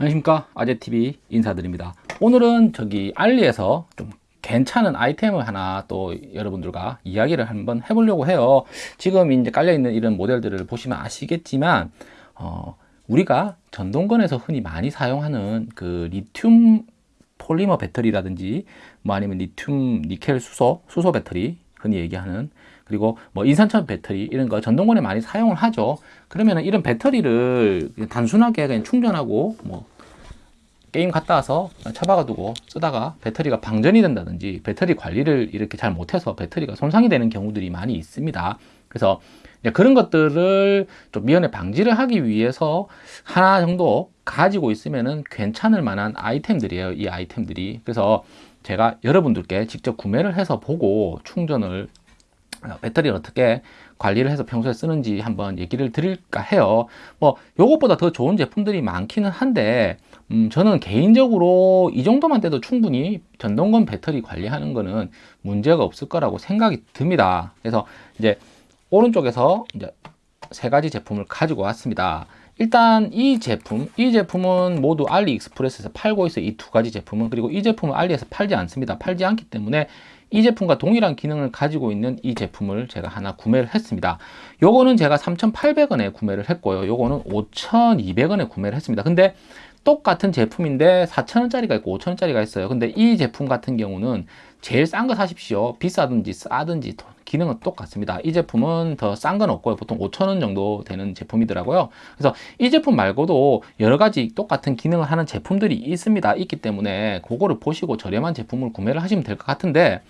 안녕하십니까? 아재TV 인사드립니다. 오늘은 저기 알리에서 좀 괜찮은 아이템을 하나 또 여러분들과 이야기를 한번 해보려고 해요. 지금 이제 깔려있는 이런 모델들을 보시면 아시겠지만 어, 우리가 전동건에서 흔히 많이 사용하는 그 리튬 폴리머 배터리라든지 뭐 아니면 리튬 니켈 수소 수소 배터리 흔히 얘기하는 그리고 뭐 인산철 배터리 이런 거 전동권에 많이 사용을 하죠. 그러면 이런 배터리를 단순하게 그냥 충전하고 뭐 게임 갔다 와서 처박아 두고 쓰다가 배터리가 방전이 된다든지 배터리 관리를 이렇게 잘 못해서 배터리가 손상이 되는 경우들이 많이 있습니다. 그래서 그런 것들을 좀 미연에 방지를 하기 위해서 하나 정도 가지고 있으면 괜찮을 만한 아이템들이에요 이 아이템들이. 그래서 제가 여러분들께 직접 구매를 해서 보고 충전을 어, 배터리를 어떻게 관리를 해서 평소에 쓰는지 한번 얘기를 드릴까 해요. 뭐 요것보다 더 좋은 제품들이 많기는 한데 음, 저는 개인적으로 이 정도만 돼도 충분히 전동건 배터리 관리하는 거는 문제가 없을 거라고 생각이 듭니다. 그래서 이제 오른쪽에서 이제 세 가지 제품을 가지고 왔습니다. 일단 이 제품 이 제품은 모두 알리익스프레스에서 팔고 있어요. 이 두 가지 제품은. 그리고 이 제품은 알리에서 팔지 않습니다. 팔지 않기 때문에 이 제품과 동일한 기능을 가지고 있는 이 제품을 제가 하나 구매를 했습니다. 요거는 제가 3,800원에 구매를 했고요. 요거는 5,200원에 구매를 했습니다. 근데 똑같은 제품인데 4,000원짜리가 있고 5,000원짜리가 있어요. 근데 이 제품 같은 경우는 제일 싼 거 사십시오. 비싸든지 싸든지 기능은 똑같습니다. 이 제품은 더 싼 건 없고요. 보통 5,000원 정도 되는 제품이더라고요. 그래서 이 제품 말고도 여러 가지 똑같은 기능을 하는 제품들이 있습니다. 있기 때문에 그거를 보시고 저렴한 제품을 구매를 하시면 될 것 같은데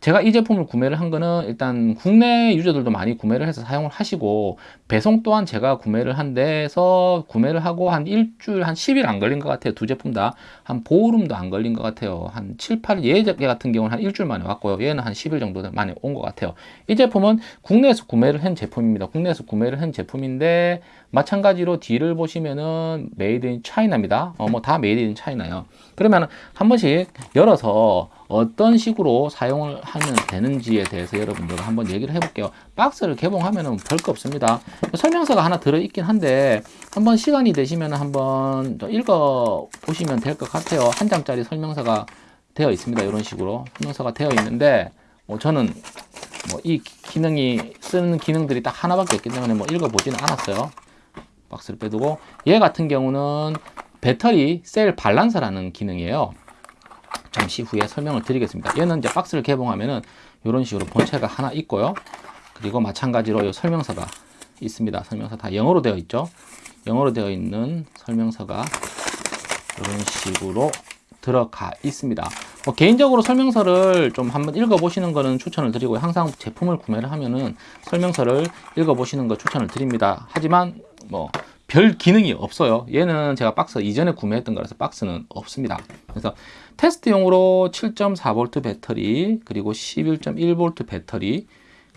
제가 이 제품을 구매를 한 거는 일단 국내 유저들도 많이 구매를 해서 사용을 하시고 배송 또한 제가 구매를 한 데서 구매를 하고 한 일주일 한 10일 안 걸린 것 같아요. 두 제품 다 한 보름도 안 걸린 것 같아요. 한 7, 8일 얘 같은 경우는 한 일주일 만에 왔고요. 얘는 한 10일 정도 만에 온 것 같아요. 이 제품은 국내에서 구매를 한 제품입니다. 국내에서 구매를 한 제품인데 마찬가지로 뒤를 보시면은 made in China입니다. 어, 뭐 다 made in China요. 그러면 한 번씩 열어서 어떤 식으로 사용을 하면 되는지에 대해서 여러분들과 한번 얘기를 해볼게요. 박스를 개봉하면 별거 없습니다. 설명서가 하나 들어있긴 한데 한번 시간이 되시면 한번 읽어 보시면 될 것 같아요. 한 장짜리 설명서가 되어 있습니다. 이런 식으로 설명서가 되어 있는데 뭐 저는 뭐 이 기능이 쓰는 기능들이 딱 하나밖에 없기 때문에 뭐 읽어보지는 않았어요 박스를 빼두고 얘 같은 경우는 배터리 cell balancer라는 기능이에요 잠시 후에 설명을 드리겠습니다. 얘는 이제 박스를 개봉하면은 이런 식으로 본체가 하나 있고요. 그리고 마찬가지로 이 설명서가 있습니다. 설명서 다 영어로 되어 있죠. 영어로 되어 있는 설명서가 이런 식으로 들어가 있습니다. 뭐 개인적으로 설명서를 좀 한번 읽어보시는 거는 추천을 드리고 항상 제품을 구매를 하면은 설명서를 읽어보시는 거 추천을 드립니다. 하지만 뭐 별 기능이 없어요. 얘는 제가 박스 이전에 구매했던 거라서 박스는 없습니다. 그래서 테스트용으로 7.4V 배터리 그리고 11.1V 배터리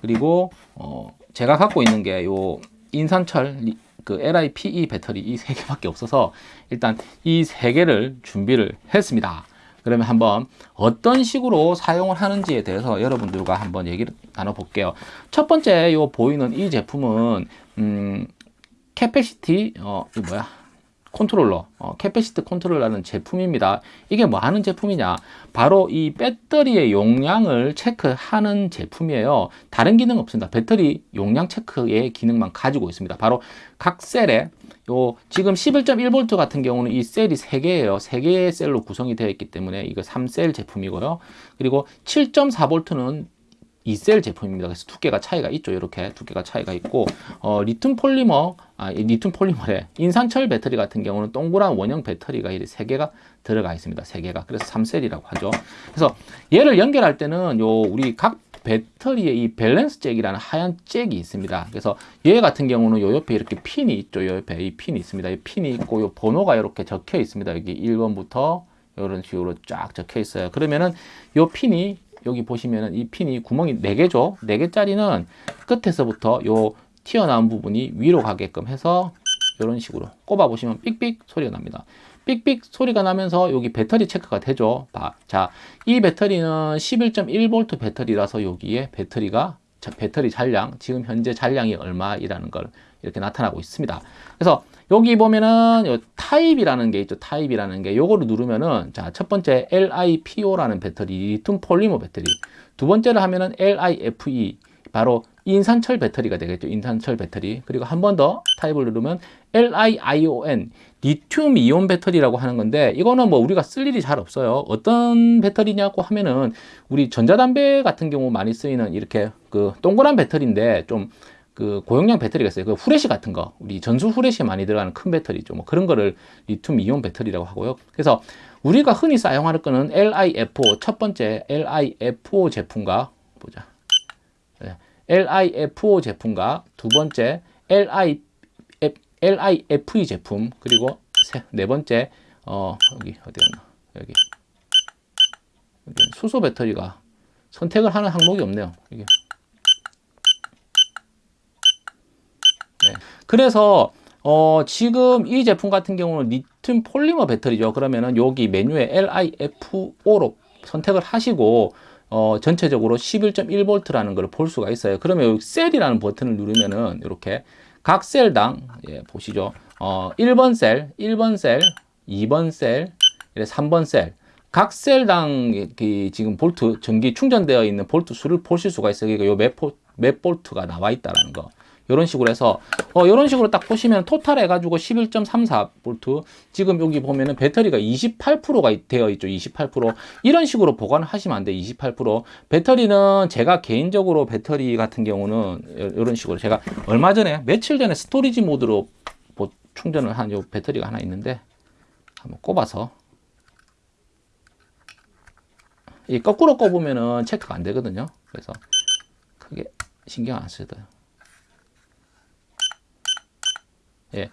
그리고 어 제가 갖고 있는 게 요 인산철 그 LiPe 배터리 이 세 개밖에 없어서 일단 이 세 개를 준비를 했습니다. 그러면 한번 어떤 식으로 사용을 하는지에 대해서 여러분들과 한번 얘기를 나눠 볼게요. 첫 번째 요 보이는 이 제품은 음 capacity 어 이 뭐야? 컨트롤러. 어, capacity controller라는 제품입니다. 이게 뭐 하는 제품이냐? 바로 이 배터리의 용량을 체크하는 제품이에요. 다른 기능 없습니다. 배터리 용량 체크의 기능만 가지고 있습니다. 바로 각 셀에 요 지금 11.1V 같은 경우는 이 셀이 3개예요. 3개의 셀로 구성이 되어 있기 때문에 이거 3셀 제품이고요. 그리고 7.4V는 2셀 제품입니다. 그래서 두께가 차이가 있죠. 이렇게 두께가 차이가 있고 어, 리튬 폴리머, 아, 리튬 폴리머래 인산철 배터리 같은 경우는 동그란 원형 배터리가 이 세 개가 들어가 있습니다. 세 개가 그래서 3셀이라고 하죠. 그래서 얘를 연결할 때는 요 우리 각 배터리의 이 밸런스 잭이라는 하얀 잭이 있습니다. 그래서 얘 같은 경우는 요 옆에 이렇게 핀이 있죠. 요 옆에 이 핀이 있습니다. 이 핀이 있고 요 번호가 이렇게 적혀 있습니다. 여기 1번부터 이런 식으로 쫙 적혀 있어요. 그러면은 요 핀이 여기 보시면은 이 핀이 구멍이 4개죠 4개짜리는 끝에서부터 요 튀어나온 부분이 위로 가게끔 해서 이런 식으로 꼽아 보시면 삑삑 소리가 납니다 삑삑 소리가 나면서 여기 배터리 체크가 되죠 자, 이 배터리는 11.1V 배터리라서 여기에 배터리가 배터리 잔량 지금 현재 잔량이 얼마이라는 걸 이렇게 나타나고 있습니다. 그래서 여기 보면은 요 타입이라는 게 있죠. 타입이라는 게 요거를 누르면은 자, 첫 번째 LiPo라는 배터리, 리튬 폴리머 배터리. 두 번째를 하면은 LiFe 바로 인산철 배터리가 되겠죠. 인산철 배터리. 그리고 한 번 더 타입을 누르면 LiION 리튬 이온 배터리라고 하는 건데 이거는 뭐 우리가 쓸 일이 잘 없어요. 어떤 배터리냐고 하면은 우리 전자담배 같은 경우 많이 쓰이는 이렇게 그 동그란 배터리인데 좀그 고용량 배터리가 있어요. 그 후레쉬 같은 거, 우리 전술 후레쉬에 많이 들어가는 큰 배터리죠. 뭐 그런 거를 리튬 이온 배터리라고 하고요. 그래서 우리가 흔히 사용하는 거는 LiFO 첫 번째 LiFO 제품과 보자. 네. LiFO 제품과 두 번째 Li LiFe 제품 그리고 세, 네 번째 어 여기 어디였나 여기 수소 배터리가 선택을 하는 항목이 없네요. 이게 네. 그래서 어, 지금 이 제품 같은 경우는 리튬 폴리머 배터리죠. 그러면은 여기 메뉴에 LiPo로 선택을 하시고 어, 전체적으로 11.1V라는 걸 볼 수가 있어요. 그러면 셀이라는 버튼을 누르면은 이렇게 각 셀당 예, 보시죠. 어, 1번 셀, 1번 셀, 2번 셀, 3번 셀. 각 셀당 그 지금 볼트 전기 충전되어 있는 볼트 수를 보실 수가 있어요. 그러니까 요몇 몇 볼트가 나와 있다라는 거. 이런 식으로 해서 어 이런 식으로 딱 보시면 토탈 해가지고 11.34V 지금 여기 보면은 배터리가 28%가 되어 있죠 28% 이런 식으로 보관을 하시면 안 돼 28% 배터리는 제가 개인적으로 배터리 같은 경우는 이런 식으로 제가 얼마 전에 며칠 전에 storage 모드로 뭐 충전을 한 요 배터리가 하나 있는데 한번 꼽아서. 이 거꾸로 꼽으면은 체크가 안 되거든요. 그래서 크게 신경 안 돼요 예.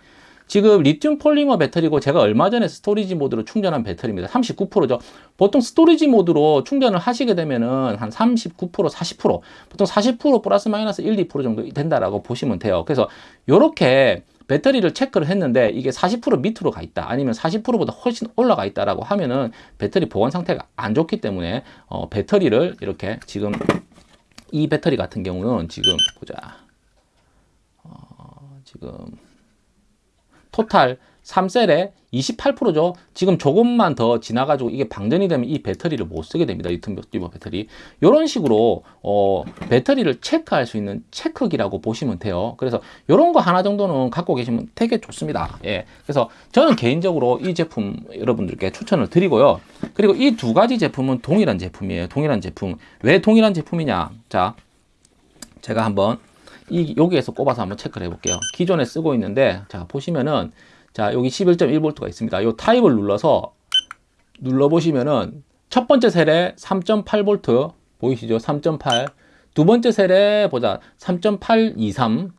지금 리튬 폴리머 배터리고 제가 얼마 전에 storage 모드로 충전한 배터리입니다. 39%죠. 보통 storage 모드로 충전을 하시게 되면은 한 39%, 40%, 보통 40% 플러스 마이너스 1, 2% 정도 된다라고 보시면 돼요. 그래서 이렇게 배터리를 체크를 했는데 이게 40% 밑으로 가 있다 아니면 40%보다 훨씬 올라가 있다라고 하면은 배터리 보관 상태가 안 좋기 때문에 어, 배터리를 이렇게 지금 이 배터리 같은 경우는 지금 보자 어, 지금 토탈 3셀에 28%죠. 지금 조금만 더 지나가지고 이게 방전이 되면 이 배터리를 못 쓰게 됩니다. 리튬 배터리. 이런 식으로 어, 배터리를 체크할 수 있는 체크기라고 보시면 돼요. 그래서 이런 거 하나 정도는 갖고 계시면 되게 좋습니다. 예. 그래서 저는 개인적으로 이 제품 여러분들께 추천을 드리고요. 그리고 이 두 가지 제품은 동일한 제품이에요. 동일한 제품. 왜 동일한 제품이냐? 자, 제가 한번 이 여기에서 꼽아서 한번 체크를 해볼게요. 기존에 쓰고 있는데 자 보시면은 자 여기 11.1V가 있습니다. 이 타입을 눌러서 눌러 보시면은 첫 번째 셀에 3.8V 보이시죠? 3.8. 두 번째 셀에 보자 3.823.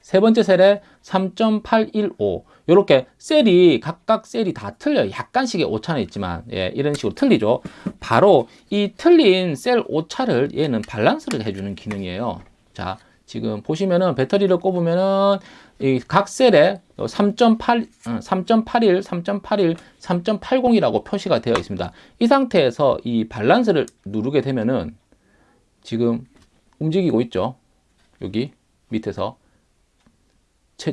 세 번째 셀에 3.815 이렇게 셀이 각각 셀이 다 틀려요 약간씩의 오차는 있지만 예, 이런 식으로 틀리죠 바로 이 틀린 셀 오차를 얘는 밸런스를 해주는 기능이에요 자 지금 보시면은 배터리를 꼽으면은 이 각 셀에 3.8, 3.81, 3.81, 3.80이라고 표시가 되어 있습니다. 이 상태에서 이 밸런스를 누르게 되면은 지금 움직이고 있죠. 여기 밑에서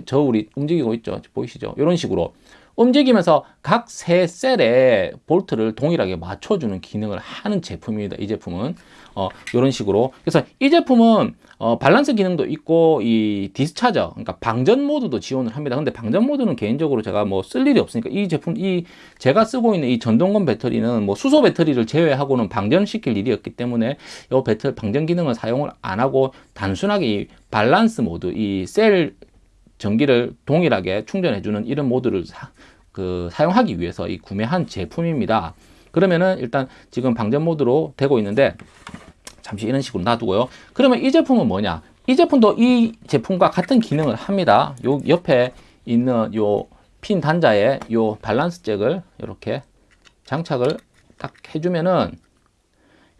저울이 움직이고 있죠. 보이시죠? 이런 식으로 움직이면서 각 세 셀에 볼트를 동일하게 맞춰주는 기능을 하는 제품입니다. 이 제품은 어, 이런 식으로 그래서 이 제품은 어, 밸런스 기능도 있고 이 discharger 그러니까 방전 모드도 지원을 합니다. 근데 방전 모드는 개인적으로 제가 뭐 쓸 일이 없으니까 이 제품 이 제가 쓰고 있는 이 전동건 배터리는 뭐 수소 배터리를 제외하고는 방전시킬 일이 없기 때문에 이 배터리 방전 기능을 사용을 안 하고 단순하게 이 밸런스 모드 이 셀 전기를 동일하게 충전해주는 이런 모드를 사, 그, 사용하기 위해서 이 구매한 제품입니다. 그러면은 일단 지금 방전 모드로 되고 있는데 잠시 이런 식으로 놔두고요. 그러면 이 제품은 뭐냐? 이 제품도 이 제품과 같은 기능을 합니다. 요 옆에 있는 요 핀 단자에 요 밸런스 잭을 이렇게 장착을 딱 해주면은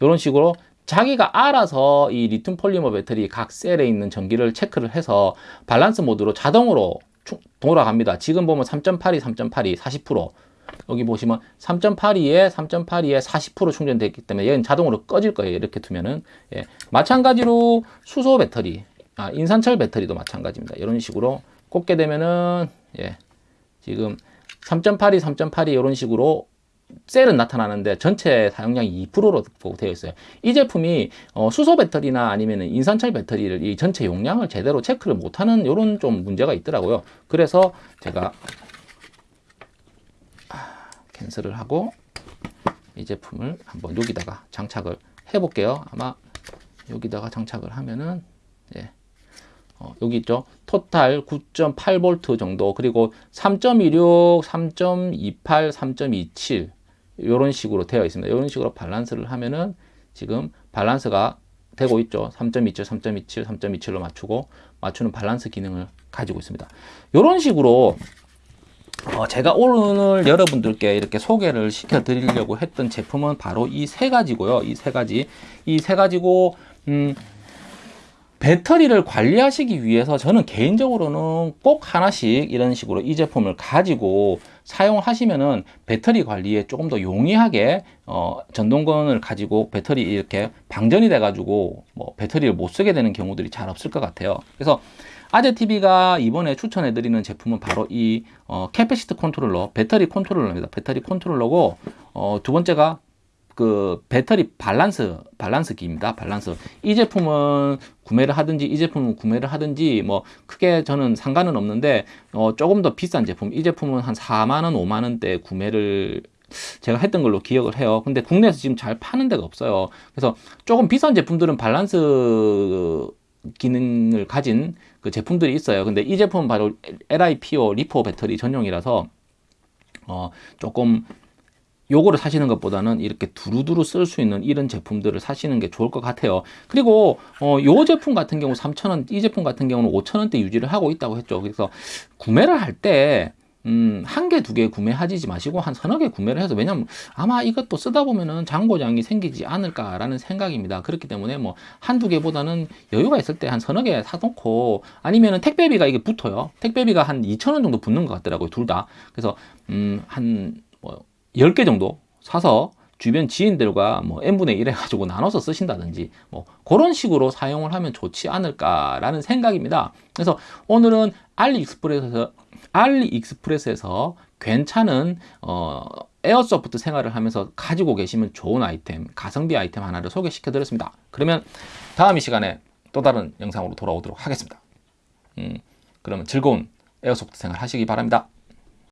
이런 식으로 자기가 알아서 이 리튬 폴리머 배터리 각 셀에 있는 전기를 체크를 해서 밸런스 모드로 자동으로 돌아갑니다. 지금 보면 3.82, 3.82, 40% 여기 보시면 3.82에 3.82에 40% 충전되어 있기 때문에 얘는 자동으로 꺼질 거예요. 이렇게 두면은 예. 마찬가지로 수소 배터리 아, 인산철 배터리도 마찬가지입니다. 이런 식으로 꽂게 되면은 예, 지금 3.82, 3.82 이런 식으로 셀은 나타나는데 전체 사용량이 2%로 되어 있어요. 이 제품이 어, 수소 배터리나 아니면 인산철 배터리를 이 전체 용량을 제대로 체크를 못하는 이런 좀 문제가 있더라고요. 그래서 제가 아, 캔슬을 하고 이 제품을 한번 여기다가 장착을 해 볼게요. 아마 여기다가 장착을 하면은 예. 어, 여기 있죠. 토탈 9.8V 정도 그리고 3.26, 3.28, 3.27 이런 식으로 되어 있습니다. 이런 식으로 밸런스를 하면은 지금 밸런스가 되고 있죠. 3.27, 3.27, 3.27로 맞추고 맞추는 밸런스 기능을 가지고 있습니다. 이런 식으로 어, 제가 오늘 여러분들께 이렇게 소개를 시켜 드리려고 했던 제품은 바로 이 세 가지고요. 이 세 가지. 이 세 가지고, 음, 배터리를 관리하시기 위해서 저는 개인적으로는 꼭 하나씩 이런 식으로 이 제품을 가지고 사용하시면은 배터리 관리에 조금 더 용이하게 어, 전동건을 가지고 배터리 이렇게 방전이 돼 가지고 뭐 배터리를 못 쓰게 되는 경우들이 잘 없을 것 같아요. 그래서 아재TV가 이번에 추천해 드리는 제품은 바로 이 어, capacity 컨트롤러 배터리 컨트롤러입니다. 배터리 컨트롤러고 어, 두 번째가 그 배터리 밸런스 밸런스기입니다. 밸런스. 이 제품은 구매를 하든지 이 제품은 구매를 하든지 뭐 크게 저는 상관은 없는데 어 조금 더 비싼 제품. 이 제품은 한 4만 원, 5만 원대 구매를 제가 했던 걸로 기억을 해요. 근데 국내에서 지금 잘 파는 데가 없어요. 그래서 조금 비싼 제품들은 밸런스 기능을 가진 그 제품들이 있어요. 근데 이 제품은 바로 LiPo 리포 배터리 전용이라서 어 조금 요거를 사시는 것보다는 이렇게 두루두루 쓸 수 있는 이런 제품들을 사시는 게 좋을 것 같아요. 그리고 어, 요 제품 같은 경우 3,000원, 이 제품 같은 경우는 5,000원대 유지를 하고 있다고 했죠. 그래서 구매를 할때 음, 한 개, 두 개 구매하지 마시고 한 서너 개 구매를 해서 왜냐면 아마 이것도 쓰다 보면은 장고장이 생기지 않을까라는 생각입니다. 그렇기 때문에 뭐 한두 개보다는 여유가 있을 때 한 서너 개 사놓고 아니면은 택배비가 이게 붙어요. 택배비가 한 2,000원 정도 붙는 것 같더라고요. 둘 다. 그래서 음, 한 뭐 10개 정도 사서 주변 지인들과 뭐 n분의 1 해가지고 나눠서 쓰신다든지 뭐 그런 식으로 사용을 하면 좋지 않을까라는 생각입니다. 그래서 오늘은 알리익스프레스에서 알리익스프레스에서 괜찮은 어, airsoft 생활을 하면서 가지고 계시면 좋은 아이템, 가성비 아이템 하나를 소개시켜 드렸습니다. 그러면 다음 이 시간에 또 다른 영상으로 돌아오도록 하겠습니다. 음, 그러면 즐거운 airsoft 생활 하시기 바랍니다.